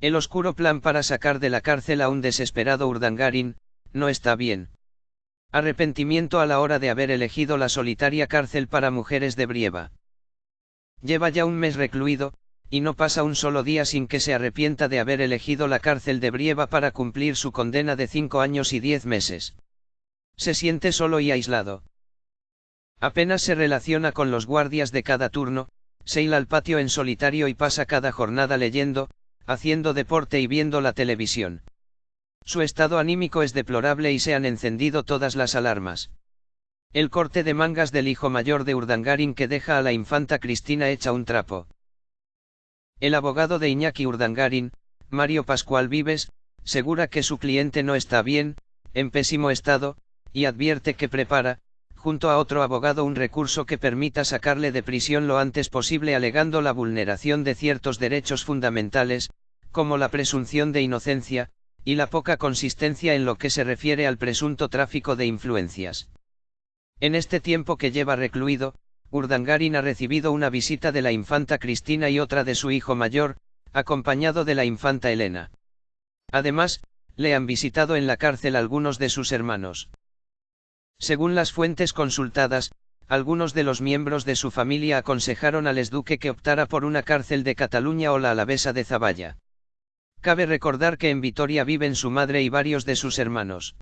El oscuro plan para sacar de la cárcel a un desesperado Urdangarin, no está bien. Arrepentimiento a la hora de haber elegido la solitaria cárcel para mujeres de Brieva. Lleva ya un mes recluido, y no pasa un solo día sin que se arrepienta de haber elegido la cárcel de Brieva para cumplir su condena de cinco años y diez meses. Se siente solo y aislado. Apenas se relaciona con los guardias de cada turno, se hila al patio en solitario y pasa cada jornada leyendo, haciendo deporte y viendo la televisión. Su estado anímico es deplorable y se han encendido todas las alarmas. El corte de mangas del hijo mayor de Urdangarin que deja a la infanta Cristina hecha un trapo. El abogado de Iñaki Urdangarin, Mario Pascual Vives, segura que su cliente no está bien, en pésimo estado, y advierte que prepara, junto a otro abogado un recurso que permita sacarle de prisión lo antes posible alegando la vulneración de ciertos derechos fundamentales, como la presunción de inocencia, y la poca consistencia en lo que se refiere al presunto tráfico de influencias. En este tiempo que lleva recluido, Urdangarin ha recibido una visita de la infanta Cristina y otra de su hijo mayor, acompañado de la infanta Elena. Además, le han visitado en la cárcel algunos de sus hermanos. Según las fuentes consultadas, algunos de los miembros de su familia aconsejaron al esduque que optara por una cárcel de Cataluña o la alavesa de Zavalla. Cabe recordar que en Vitoria viven su madre y varios de sus hermanos.